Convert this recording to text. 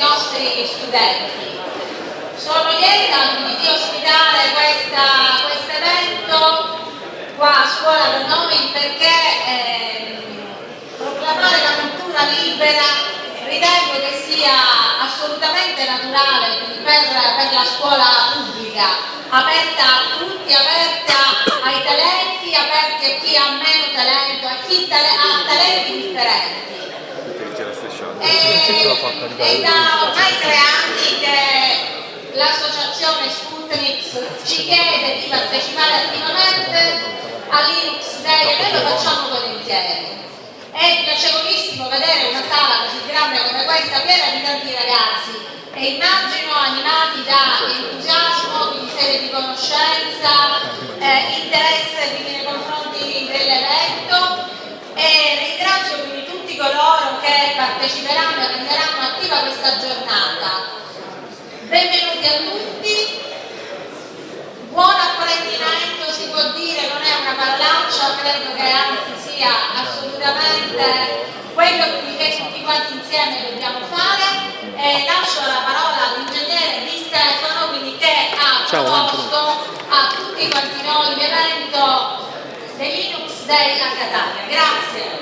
nostri studenti. Sono lieta di ospitare questo evento qua a scuola da noi perché eh, proclamare la cultura libera ritengo che sia assolutamente naturale per, per la scuola pubblica, aperta a tutti, aperta ai talenti, aperta a chi ha meno talento, a chi ha talenti differenti. È da ormai tre anni che l'associazione Sputnik ci chiede di partecipare attivamente a Linux Day e noi lo facciamo volentieri. È piacevolissimo vedere una sala così grande come questa piena di tanti ragazzi. E immagino animati da entusiasmo, quindi serie di conoscenza, eh, interesse nei confronti dell'evento e ringrazio quindi tutti coloro che parteciperanno e renderanno attiva questa giornata. Benvenuti a tutti, buon apprendimento si può dire, non è una parolaccia, credo che anzi sia assolutamente quello che tutti quanti insieme dobbiamo fare e lascio la parola all'ingegnere Di Stefano quindi che ha proposto a tutti quanti noi l'evento del Linux Day a Catania. Grazie.